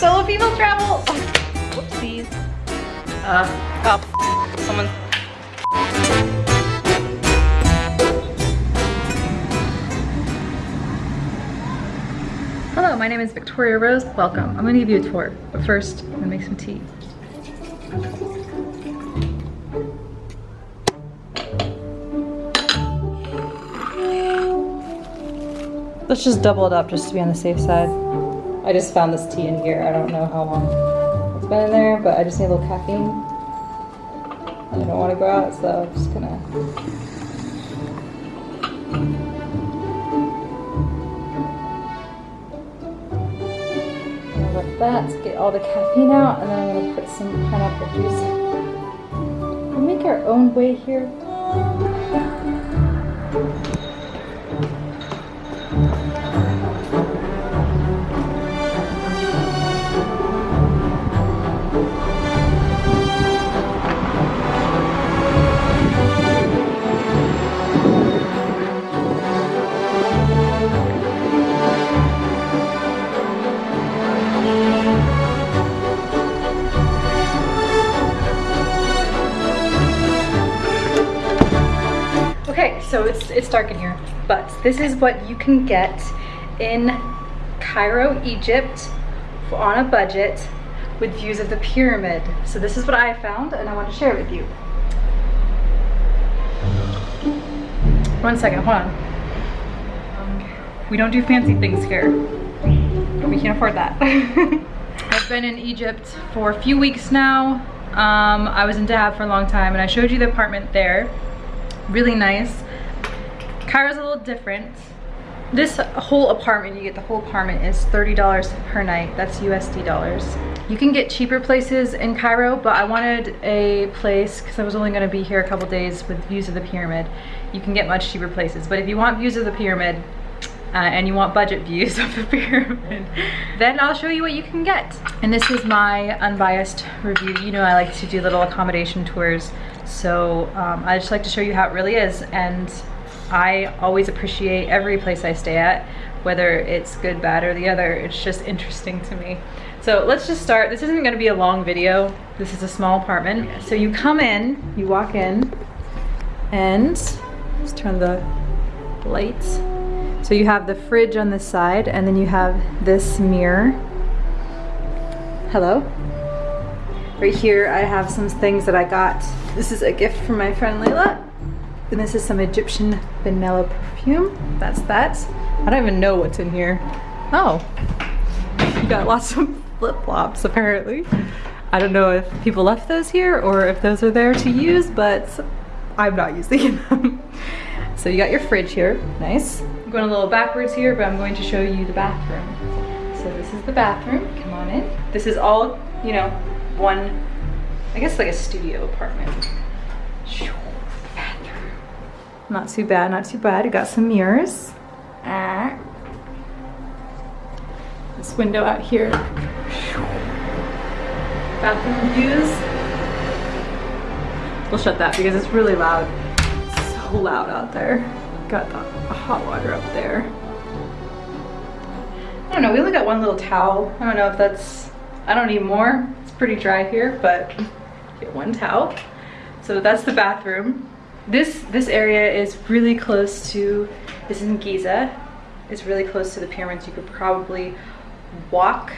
Solo female travel. Whoopsies. Uh, oh, someone. Hello, my name is Victoria Rose. Welcome. I'm gonna give you a tour, but first, I'm gonna make some tea. Let's just double it up just to be on the safe side. I just found this tea in here. I don't know how long it's been in there, but I just need a little caffeine. I don't want to go out, so I'm just gonna like that get all the caffeine out, and then I'm gonna put some pineapple juice. We make our own way here. So it's, it's dark in here, but this is what you can get in Cairo, Egypt on a budget with views of the pyramid. So this is what I found and I want to share with you. One second, hold on. We don't do fancy things here. We can't afford that. I've been in Egypt for a few weeks now. Um, I was in Dahab for a long time and I showed you the apartment there really nice. Cairo's a little different. This whole apartment, you get the whole apartment, is $30 per night. That's USD dollars. You can get cheaper places in Cairo, but I wanted a place, because I was only gonna be here a couple days with views of the pyramid. You can get much cheaper places, but if you want views of the pyramid, uh, and you want budget views of the pyramid, then I'll show you what you can get. And this is my unbiased review. You know I like to do little accommodation tours, so um, I just like to show you how it really is. And I always appreciate every place I stay at, whether it's good, bad, or the other. It's just interesting to me. So let's just start. This isn't gonna be a long video. This is a small apartment. So you come in, you walk in, and let's turn the lights so you have the fridge on this side and then you have this mirror. Hello. Right here I have some things that I got. This is a gift from my friend Layla. And this is some Egyptian vanilla perfume. That's that. I don't even know what's in here. Oh, you got lots of flip-flops apparently. I don't know if people left those here or if those are there to use, but I'm not using them. so you got your fridge here, nice. I'm going a little backwards here, but I'm going to show you the bathroom. So this is the bathroom, come on in. This is all, you know, one, I guess like a studio apartment. Not too bad, not too bad. You got some mirrors. Ah. This window out here. Bathroom views. We'll shut that because it's really loud. So loud out there. Got the hot water up there. I don't know, we only got one little towel. I don't know if that's, I don't need more. It's pretty dry here, but get one towel. So that's the bathroom. This, this area is really close to, this is in Giza. It's really close to the pyramids. You could probably walk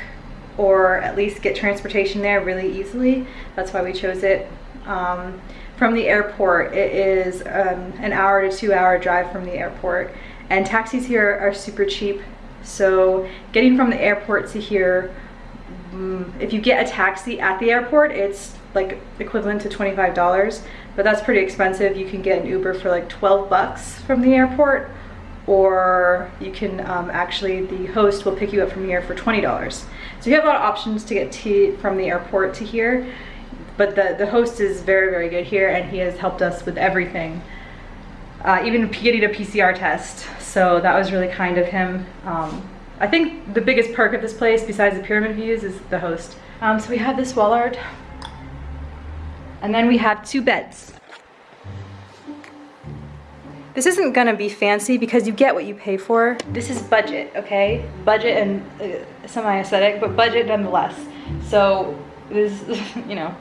or at least get transportation there really easily. That's why we chose it. Um, from the airport, it is um, an hour to two hour drive from the airport. And taxis here are super cheap. So getting from the airport to here, um, if you get a taxi at the airport, it's like equivalent to $25, but that's pretty expensive. You can get an Uber for like 12 bucks from the airport, or you can um, actually, the host will pick you up from here for $20. So you have a lot of options to get to from the airport to here but the, the host is very, very good here and he has helped us with everything. Uh, even getting a PCR test. So that was really kind of him. Um, I think the biggest perk of this place, besides the pyramid views, is the host. Um, so we have this wall art. And then we have two beds. This isn't gonna be fancy because you get what you pay for. This is budget, okay? Budget and uh, semi-aesthetic, but budget nonetheless. So this, you know,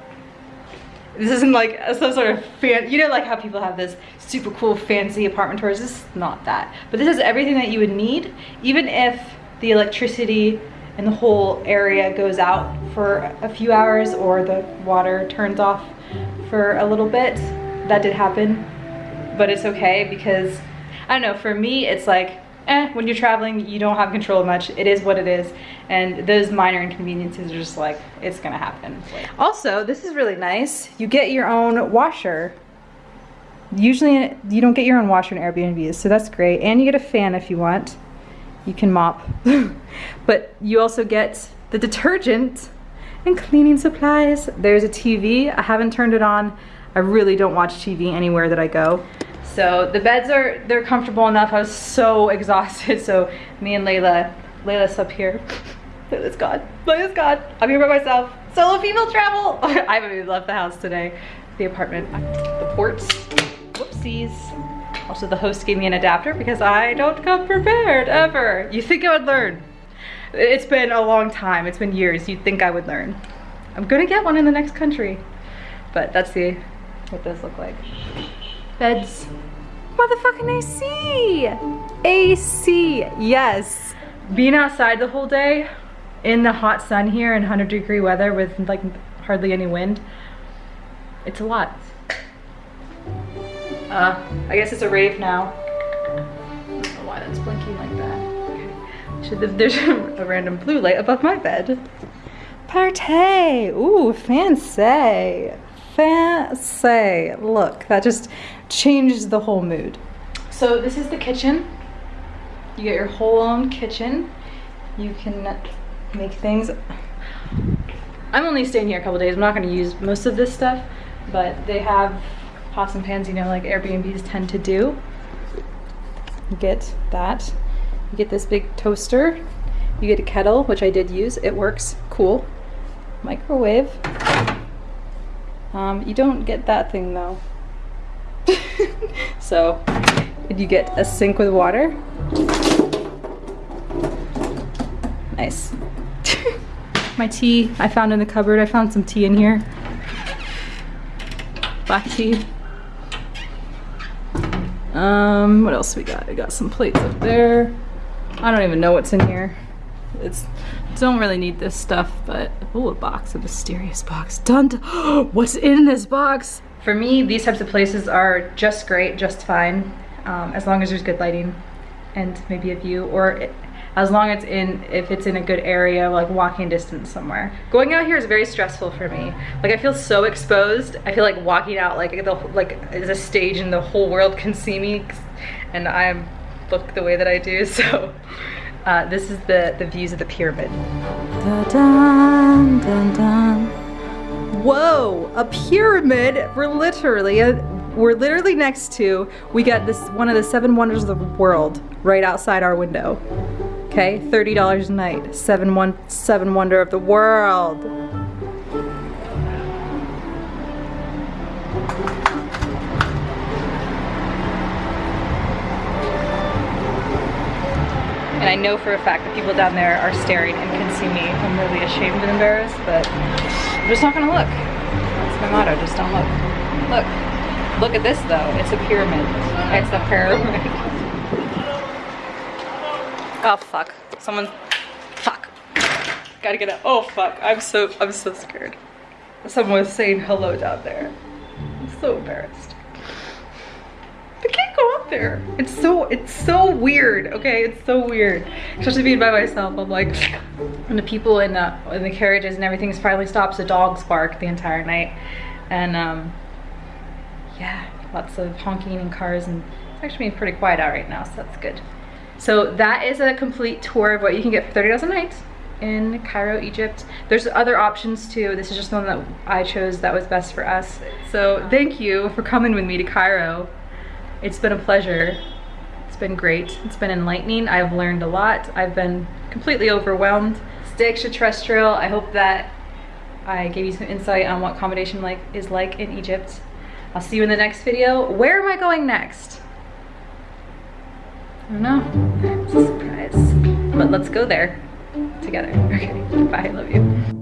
this isn't like some sort of fan, you know like how people have this super cool fancy apartment tours, this is not that. But this is everything that you would need, even if the electricity and the whole area goes out for a few hours or the water turns off for a little bit. That did happen, but it's okay because, I don't know, for me it's like, eh, when you're traveling, you don't have control much. It is what it is. And those minor inconveniences are just like, it's gonna happen. Also, this is really nice. You get your own washer. Usually you don't get your own washer in Airbnbs, so that's great. And you get a fan if you want. You can mop. but you also get the detergent and cleaning supplies. There's a TV. I haven't turned it on. I really don't watch TV anywhere that I go. So the beds are, they're comfortable enough. I was so exhausted. So me and Layla, Layla's up here. Layla's gone. Layla's gone. I'm here by myself. Solo female travel. I haven't even left the house today. The apartment, the ports. Whoopsies. Also the host gave me an adapter because I don't come prepared ever. You think I would learn. It's been a long time. It's been years. You'd think I would learn. I'm gonna get one in the next country. But that's the what those look like. Beds. Motherfucking AC! AC, yes. Being outside the whole day in the hot sun here in 100 degree weather with like hardly any wind, it's a lot. Uh, I guess it's a rave now. There's a random blue light above my bed. Party! Ooh, fancy. Fancy. Look, that just changes the whole mood. So this is the kitchen. You get your whole own kitchen. You can make things. I'm only staying here a couple days. I'm not going to use most of this stuff, but they have pots and pans, you know, like Airbnbs tend to do. Get that. You get this big toaster. You get a kettle, which I did use. It works. Cool. Microwave. Um, you don't get that thing though. so you get a sink with water. Nice. My tea I found in the cupboard. I found some tea in here. Black tea. Um, what else we got? I got some plates up there. I don't even know what's in here. It's don't really need this stuff, but oh, a box, a mysterious box. Dun, dun what's in this box? For me, these types of places are just great, just fine, um, as long as there's good lighting and maybe a view, or it, as long as it's in if it's in a good area, like walking distance somewhere. Going out here is very stressful for me. Like I feel so exposed. I feel like walking out like the like is a stage and the whole world can see me, and I'm look the way that I do. So uh, this is the the views of the pyramid. Dun, dun, dun, Whoa, a pyramid. We're literally uh, we're literally next to. We got this one of the seven wonders of the world right outside our window. Okay, $30 a night. Seven, one, seven wonder of the world. And I know for a fact that people down there are staring and can see me. I'm really ashamed and embarrassed, but I'm just not gonna look. That's my motto, just don't look. Look, look at this though, it's a pyramid. It's a pyramid. Oh fuck. Someone fuck. Gotta get out. Oh fuck. I'm so I'm so scared. Someone was saying hello down there. I'm so embarrassed. I can't go up there. It's so it's so weird. Okay, it's so weird. Especially being by myself. I'm like and the people in the in the carriages and everything finally stops, the dogs bark the entire night. And um yeah, lots of honking and cars and it's actually being pretty quiet out right now, so that's good. So that is a complete tour of what you can get for $30 a night in Cairo, Egypt. There's other options too. This is just one that I chose that was best for us. So thank you for coming with me to Cairo. It's been a pleasure. It's been great. It's been enlightening. I've learned a lot. I've been completely overwhelmed. Stay extraterrestrial. I hope that I gave you some insight on what accommodation like is like in Egypt. I'll see you in the next video. Where am I going next? I don't know. It's a surprise. But let's go there together. Okay, bye, I love you.